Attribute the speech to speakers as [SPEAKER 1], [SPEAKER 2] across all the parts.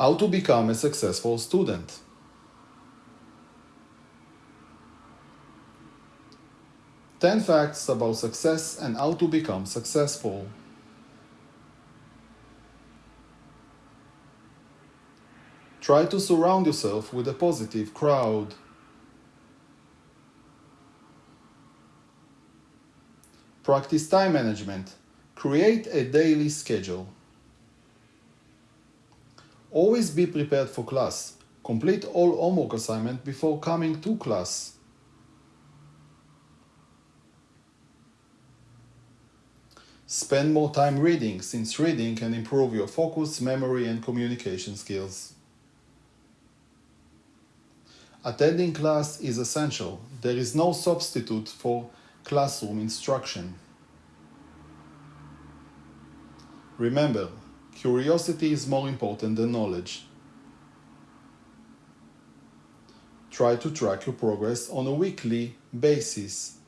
[SPEAKER 1] How to become a successful student. Ten facts about success and how to become successful. Try to surround yourself with a positive crowd. Practice time management. Create a daily schedule. Always be prepared for class. Complete all homework assignment before coming to class. Spend more time reading since reading can improve your focus, memory and communication skills. Attending class is essential. There is no substitute for classroom instruction. Remember, curiosity is more important than knowledge. Try to track your progress on a weekly basis.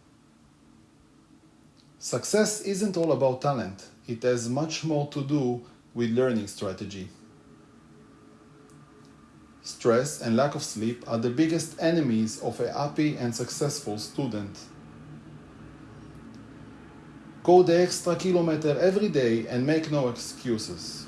[SPEAKER 1] Success isn't all about talent, it has much more to do with learning strategy. Stress and lack of sleep are the biggest enemies of a happy and successful student. Go the extra kilometer every day and make no excuses.